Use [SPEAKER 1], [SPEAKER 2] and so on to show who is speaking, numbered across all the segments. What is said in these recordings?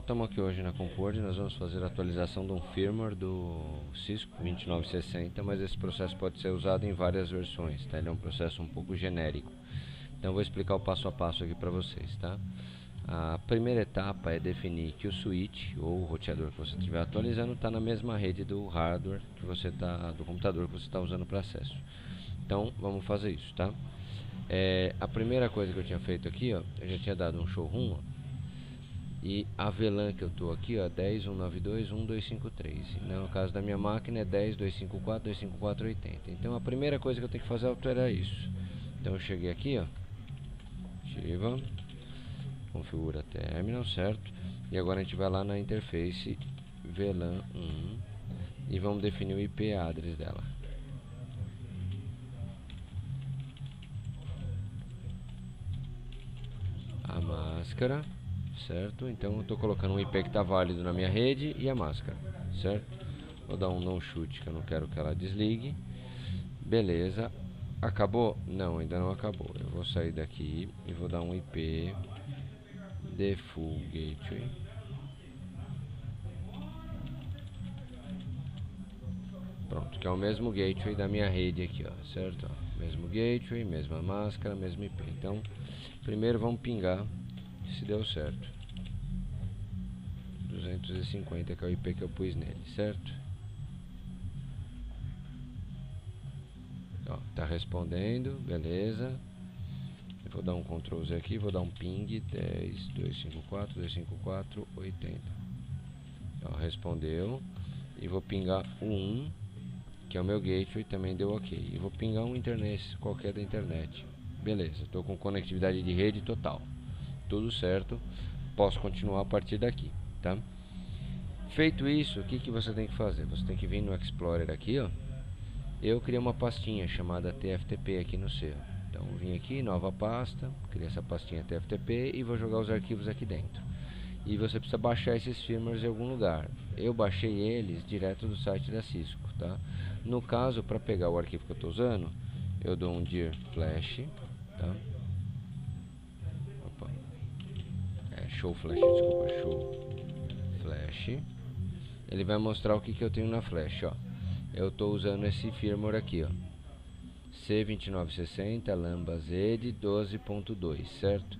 [SPEAKER 1] estamos aqui hoje na Compord, nós vamos fazer a atualização de um firmware do Cisco 2960, mas esse processo pode ser usado em várias versões, tá? Ele é um processo um pouco genérico. Então vou explicar o passo a passo aqui para vocês, tá? A primeira etapa é definir que o switch ou o roteador que você estiver atualizando está na mesma rede do hardware que você tá, do computador que você está usando para acesso. Então vamos fazer isso, tá? É, a primeira coisa que eu tinha feito aqui, ó, eu já tinha dado um showroom, ó, e a VLAN que eu estou aqui, ó, 10.192.1.253. No caso da minha máquina é 10.254.254.80. Então a primeira coisa que eu tenho que fazer é alterar isso. Então eu cheguei aqui, ó, ativa, configura terminal, certo? E agora a gente vai lá na interface VLAN 1 e vamos definir o IP address dela. A máscara certo? Então eu estou colocando um IP que está válido na minha rede e a máscara, certo? Vou dar um não chute que eu não quero que ela desligue. Beleza. Acabou? Não, ainda não acabou. Eu vou sair daqui e vou dar um IP default gateway. Pronto, que é o mesmo gateway da minha rede aqui, ó, certo? Ó, mesmo gateway, mesma máscara, mesmo IP. Então, primeiro vamos pingar se deu certo. 250 que é o IP que eu pus nele, certo? Ó, tá respondendo, beleza. Eu vou dar um Ctrl Z aqui, vou dar um ping 10, 254, 254, 80 Ó, respondeu. E vou pingar 1 que é o meu gateway, também deu ok. E vou pingar um internet, qualquer da internet. Beleza, estou com conectividade de rede total tudo certo, posso continuar a partir daqui, tá? Feito isso, o que, que você tem que fazer? Você tem que vir no Explorer aqui, ó. Eu criei uma pastinha chamada TFTP aqui no seu. Então, vim aqui, nova pasta, criei essa pastinha TFTP e vou jogar os arquivos aqui dentro. E você precisa baixar esses firmwares em algum lugar. Eu baixei eles direto do site da Cisco, tá? No caso, para pegar o arquivo que eu estou usando, eu dou um dir flash, tá? Show flash, desculpa, show flash. Ele vai mostrar o que, que eu tenho na flash, ó. Eu estou usando esse firmware aqui, ó. C2960 Lambda Z 12.2, certo?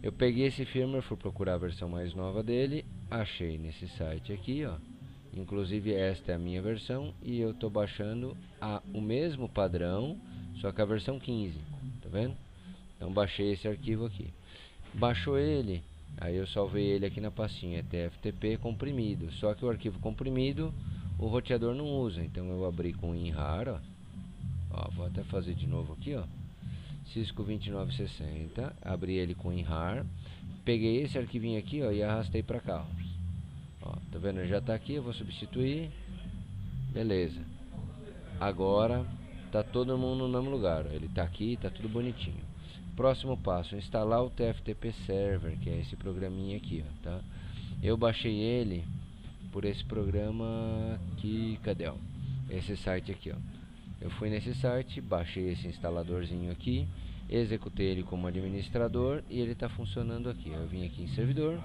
[SPEAKER 1] Eu peguei esse firmware, fui procurar a versão mais nova dele, achei nesse site aqui, ó. Inclusive esta é a minha versão e eu estou baixando a, o mesmo padrão, só que a versão 15, tá vendo? Então baixei esse arquivo aqui. Baixou ele, Aí eu salvei ele aqui na pastinha TFTP comprimido. Só que o arquivo comprimido o roteador não usa. Então eu abri com inrar, ó. ó vou até fazer de novo aqui, ó. Cisco 2960, abri ele com inrar, peguei esse arquivinho aqui, ó, e arrastei para cá. Ó, tá vendo? Já está aqui, eu vou substituir. Beleza. Agora tá todo mundo no mesmo lugar. Ó. Ele está aqui, tá tudo bonitinho. Próximo passo, instalar o TFTP Server, que é esse programinha aqui, ó, tá? Eu baixei ele por esse programa aqui, cadê, ó? Esse site aqui, ó. Eu fui nesse site, baixei esse instaladorzinho aqui, executei ele como administrador e ele está funcionando aqui. Eu vim aqui em servidor,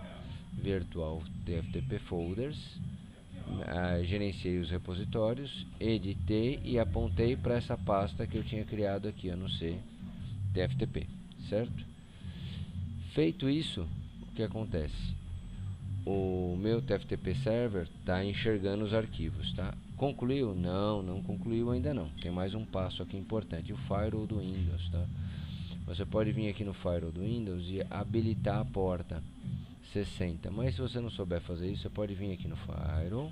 [SPEAKER 1] virtual TFTP folders, uh, gerenciei os repositórios, editei e apontei para essa pasta que eu tinha criado aqui, eu não sei, TFTP certo? Feito isso, o que acontece? O meu TFTP server está enxergando os arquivos, tá? Concluiu? Não, não concluiu ainda não. Tem mais um passo aqui importante, o firewall do Windows, tá? Você pode vir aqui no firewall do Windows e habilitar a porta 60. Mas se você não souber fazer isso, você pode vir aqui no firewall,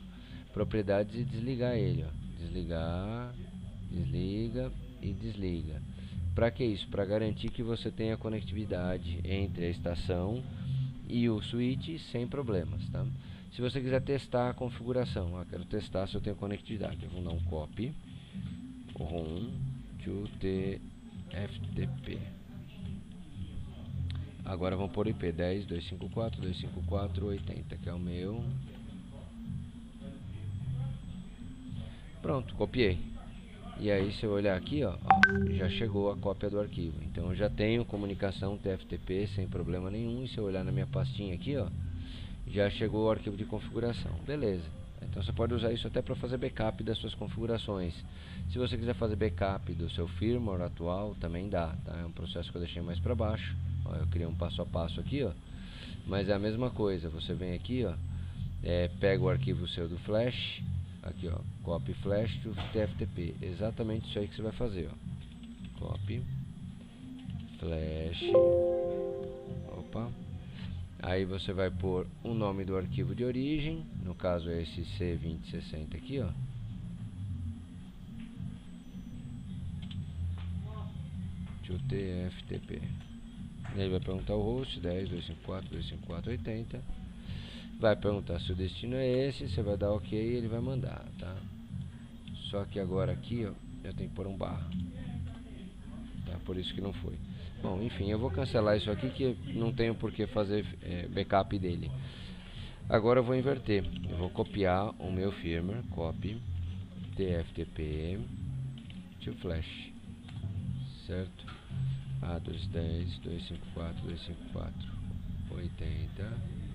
[SPEAKER 1] propriedades e desligar ele, ó. Desligar, desliga e desliga. Para que isso? Para garantir que você tenha conectividade entre a estação e o switch sem problemas, tá? Se você quiser testar a configuração, ah, quero testar se eu tenho conectividade, eu vou dar um copy ROM to TFTP. Agora vamos por IP 10 254 254 80, que é o meu. Pronto, copiei. E aí se eu olhar aqui, ó, ó, já chegou a cópia do arquivo. Então eu já tenho comunicação TFTP sem problema nenhum. E se eu olhar na minha pastinha aqui, ó, já chegou o arquivo de configuração. Beleza. Então você pode usar isso até para fazer backup das suas configurações. Se você quiser fazer backup do seu firmware atual, também dá. Tá? É um processo que eu deixei mais para baixo. Ó, eu criei um passo a passo aqui, ó. Mas é a mesma coisa. Você vem aqui, ó, é, pega o arquivo seu do flash, aqui, ó, copy flash to TFTP. Exatamente isso aí que você vai fazer, ó. Copy flash. Opa. Aí você vai pôr o nome do arquivo de origem, no caso é esse C2060 aqui, ó. To TFTP. Ele vai perguntar o host 10, 254, 254, 80. Vai perguntar se o destino é esse, você vai dar OK e ele vai mandar, tá? Só que agora aqui, ó, eu tenho que pôr um barra. Tá? Por isso que não foi. Bom, enfim, eu vou cancelar isso aqui que não tenho por que fazer é, backup dele. Agora eu vou inverter. Eu vou copiar o meu firmware, copy, tftp to flash, certo? A210, 254, 254, 80.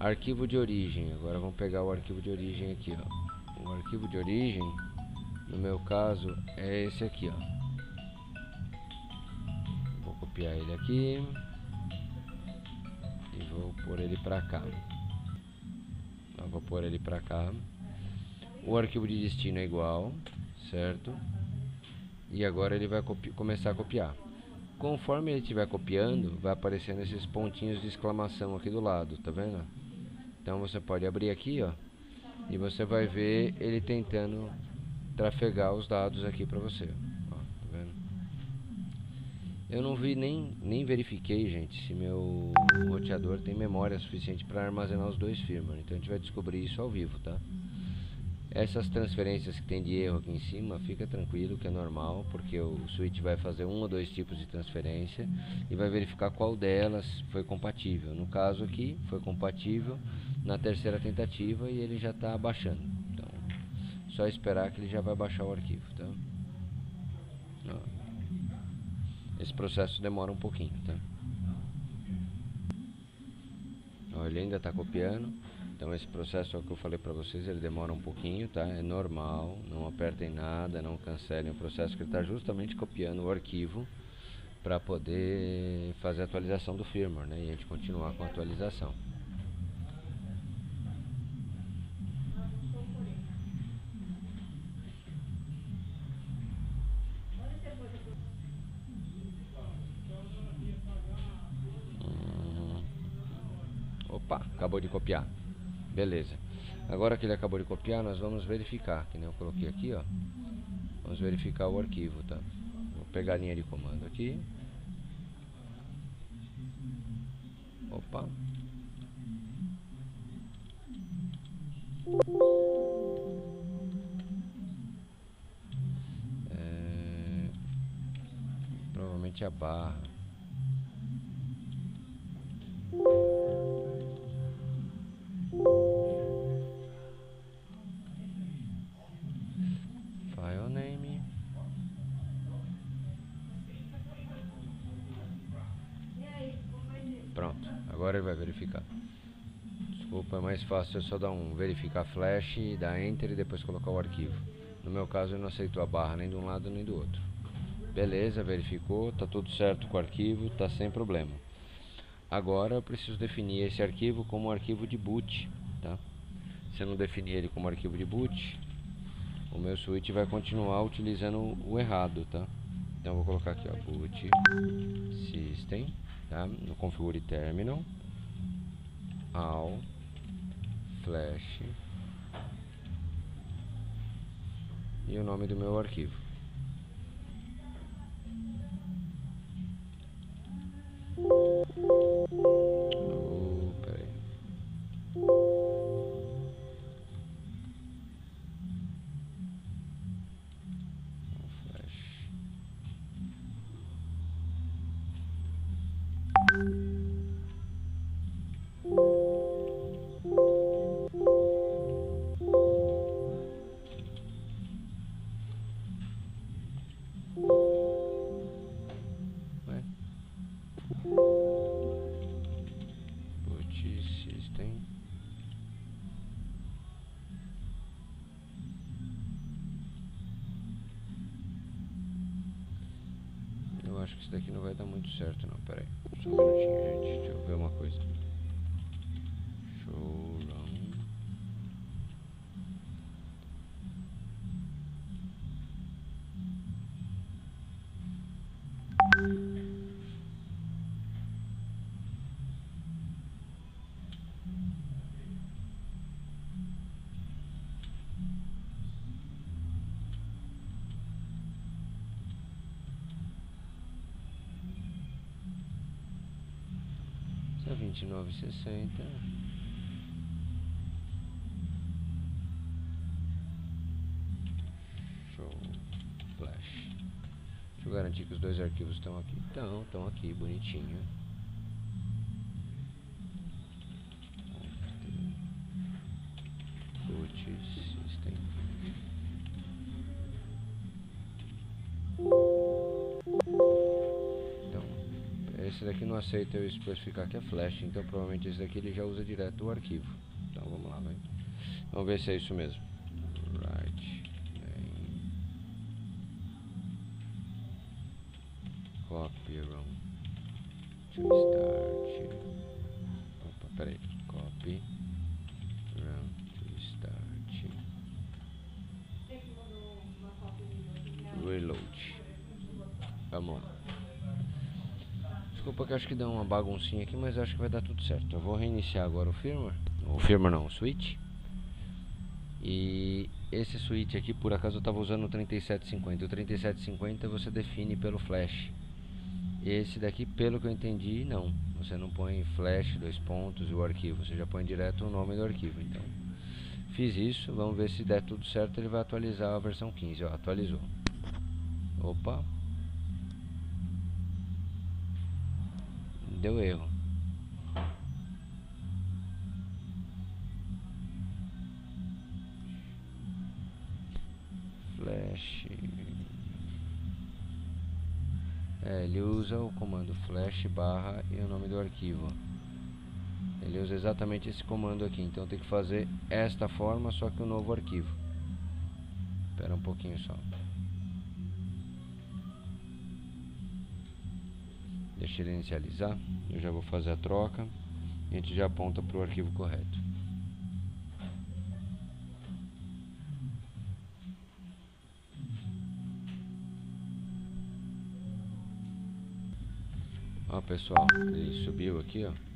[SPEAKER 1] Arquivo de origem. Agora vamos pegar o arquivo de origem aqui, ó. O arquivo de origem, no meu caso, é esse aqui, ó. Copiar ele aqui e vou pôr ele pra cá. Então, vou pôr ele pra cá. O arquivo de destino é igual certo? E agora ele vai começar a copiar. Conforme ele estiver copiando vai aparecendo esses pontinhos de exclamação aqui do lado tá vendo então você pode abrir aqui ó e você vai ver ele tentando trafegar os dados aqui para você eu não vi nem, nem verifiquei, gente, se meu roteador tem memória suficiente para armazenar os dois firmware. Então a gente vai descobrir isso ao vivo, tá? Essas transferências que tem de erro aqui em cima, fica tranquilo que é normal, porque o switch vai fazer um ou dois tipos de transferência e vai verificar qual delas foi compatível. No caso aqui, foi compatível na terceira tentativa e ele já está baixando. Então, só esperar que ele já vai baixar o arquivo, tá? Esse processo demora um pouquinho, tá? Ele ainda está copiando. Então esse processo é que eu falei para vocês, ele demora um pouquinho, tá? É normal, não apertem nada, não cancelem o processo que ele está justamente copiando o arquivo para poder fazer a atualização do firmware, né? E a gente continuar com a atualização. Opa, acabou de copiar. Beleza. Agora que ele acabou de copiar, nós vamos verificar. Que nem eu coloquei aqui, ó. Vamos verificar o arquivo, tá? Vou pegar a linha de comando aqui. Opa. É... Provavelmente a barra. Agora ele vai verificar. Desculpa, é mais fácil eu só dar um verificar flash, dar enter e depois colocar o arquivo. No meu caso ele não aceitou a barra nem de um lado nem do outro. Beleza, verificou, tá tudo certo com o arquivo, tá sem problema. Agora eu preciso definir esse arquivo como arquivo de boot, tá? Se eu não definir ele como arquivo de boot, o meu switch vai continuar utilizando o errado, tá? Então eu vou colocar aqui, ó, boot system tá? no configure terminal ao flash e o nome do meu arquivo daqui não vai dar muito certo não, pera aí. Só um minutinho, gente. Deixa eu ver uma coisa. Vinte e nove sessenta. Show Flash. Deixa eu garantir que os dois arquivos estão aqui. Estão, estão aqui, bonitinho. Esse daqui não aceita eu especificar que é flash, então provavelmente esse daqui ele já usa direto o arquivo. Então vamos lá, vai. Vamos ver se é isso mesmo. Right. Copy ROM. To start. Opa, peraí. Copy. ROM to start. Reload. Vamos lá. Desculpa que acho que deu uma baguncinha aqui, mas acho que vai dar tudo certo. Eu vou reiniciar agora o firmware. O firmware não, o switch. E esse switch aqui, por acaso eu estava usando o 3750. O 3750 você define pelo flash. Esse daqui, pelo que eu entendi, não. Você não põe flash, dois pontos e o arquivo. Você já põe direto o nome do arquivo. Então, fiz isso. Vamos ver se der tudo certo. Ele vai atualizar a versão 15. Ó, atualizou. Opa. Deu erro. Flash. É, ele usa o comando flash barra e o nome do arquivo. Ele usa exatamente esse comando aqui, então tem que fazer esta forma, só que o um novo arquivo. Espera um pouquinho só. Deixa ele inicializar. Eu já vou fazer a troca. E a gente já aponta para o arquivo correto. Ó pessoal, ele subiu aqui ó.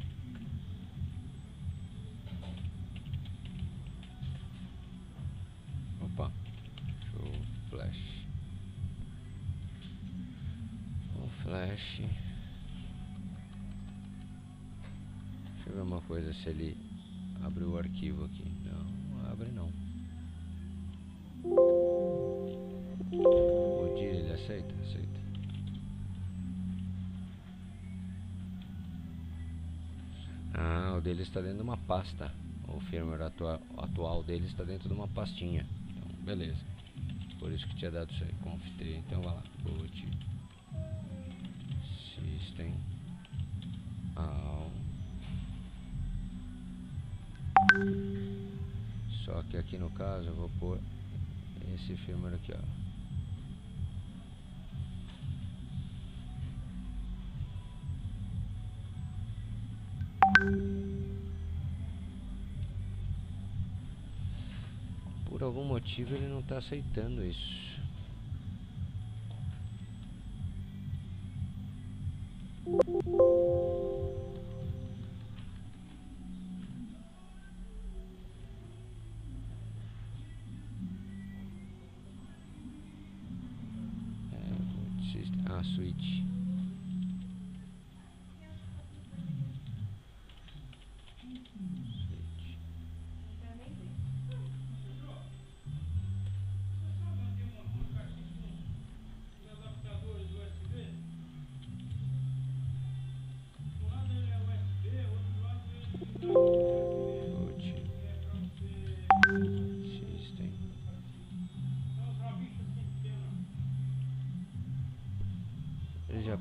[SPEAKER 1] Se ele abre o arquivo aqui. Não, abre não. O dia ele aceita, aceita. Ah, o dele está dentro de uma pasta. O firmware atua atual dele está dentro de uma pastinha. Então, beleza. Por isso que tinha dado isso aí. Conf 3. Então vai lá. Boot. System. All. Só que aqui no caso eu vou pôr esse firmware aqui, ó. Por algum motivo ele não está aceitando isso.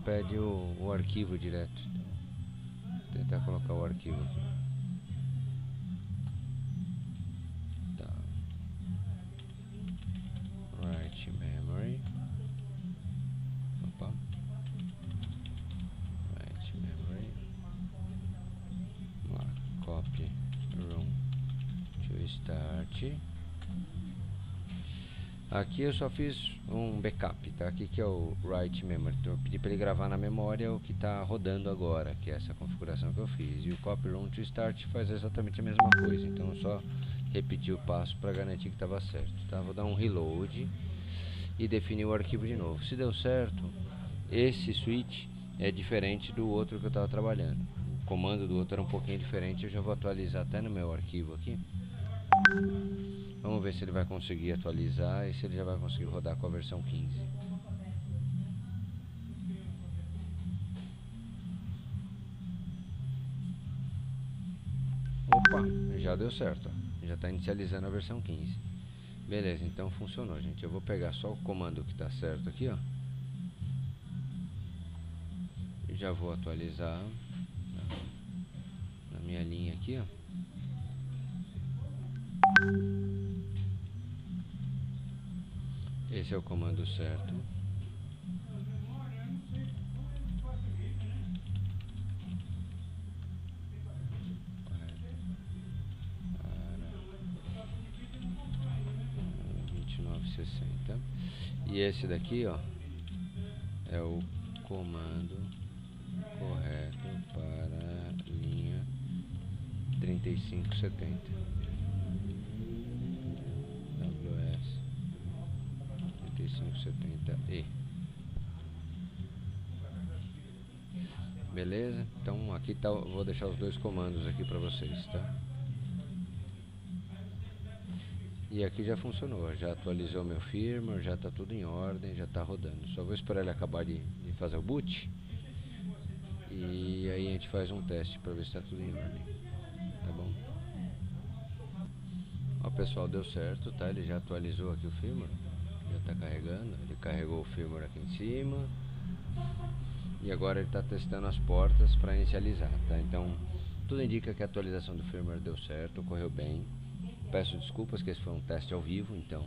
[SPEAKER 1] pede o, o arquivo direto. Vou tentar colocar o arquivo aqui. Tá. Write memory. Opa. Write memory. Vamos lá. Copy room to start aqui eu só fiz um backup tá? Aqui que é o write memory. Então eu pedi para ele gravar na memória o que está rodando agora que é essa configuração que eu fiz. E o copy room to start faz exatamente a mesma coisa. Então eu só repeti o passo para garantir que estava certo tá? Vou dar um reload e definir o arquivo de novo. Se deu certo esse switch é diferente do outro que eu estava trabalhando. O comando do outro era um pouquinho diferente, eu já vou atualizar até no meu arquivo aqui. Vamos ver se ele vai conseguir atualizar e se ele já vai conseguir rodar com a versão 15. Opa, já deu certo, já está inicializando a versão 15. Beleza, então funcionou, gente. Eu vou pegar só o comando que está certo aqui, ó. já vou atualizar na minha linha aqui, ó. Esse é o comando certo. sessenta e esse daqui ó é o comando correto para linha 3570 3570E beleza então aqui tá vou deixar os dois comandos aqui para vocês tá e aqui já funcionou já atualizou meu firmware já está tudo em ordem já está rodando só vou esperar ele acabar de, de fazer o boot e aí a gente faz um teste para ver se está tudo em ordem. Tá bom? Ó pessoal, deu certo, tá? Ele já atualizou aqui o firmware. Está carregando. Ele carregou o firmware aqui em cima. E agora ele está testando as portas para inicializar, tá? Então, tudo indica que a atualização do firmware deu certo, correu bem. Peço desculpas que esse foi um teste ao vivo, então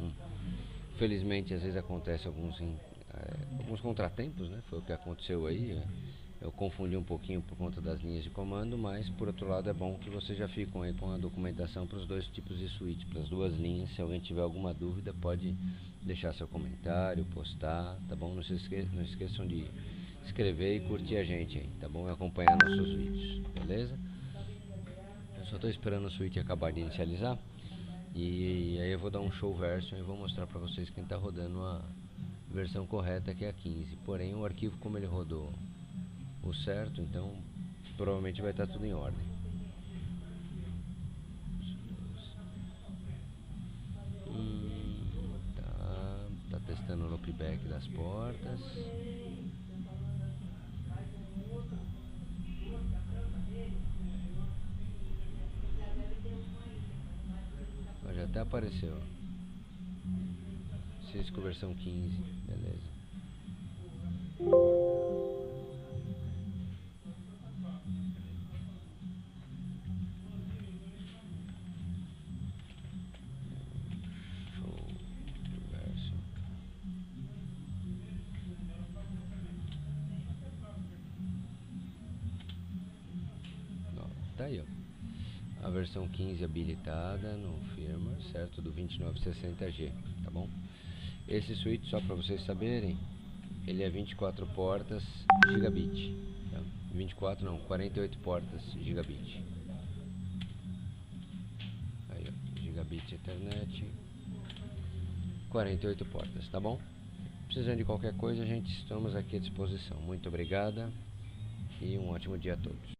[SPEAKER 1] felizmente às vezes acontece alguns, é, alguns contratempos, né? Foi o que aconteceu aí. É eu confundi um pouquinho por conta das linhas de comando, mas por outro lado é bom que vocês já ficam aí com a documentação para os dois tipos de switch, para as duas linhas. Se alguém tiver alguma dúvida, pode deixar seu comentário, postar, tá bom? Não se esque não esqueçam de escrever e curtir a gente aí, tá bom? E acompanhar nossos vídeos, beleza? Eu só estou esperando o switch acabar de inicializar e aí eu vou dar um show version e vou mostrar para vocês quem está rodando a versão correta que é a 15. Porém o arquivo como ele rodou o certo, então provavelmente vai estar tudo em ordem. Hum, tá, tá testando o loopback das portas. já até apareceu. Cisco versão 15, beleza. Tá aí, ó. A versão 15 habilitada no firmware, certo? Do 2960G, tá bom? Esse switch, só para vocês saberem, ele é 24 portas gigabit. Tá? 24 não, 48 portas gigabit. Aí, ó, gigabit Ethernet. 48 portas, tá bom? Precisando de qualquer coisa, a gente estamos aqui à disposição. Muito obrigada e um ótimo dia a todos.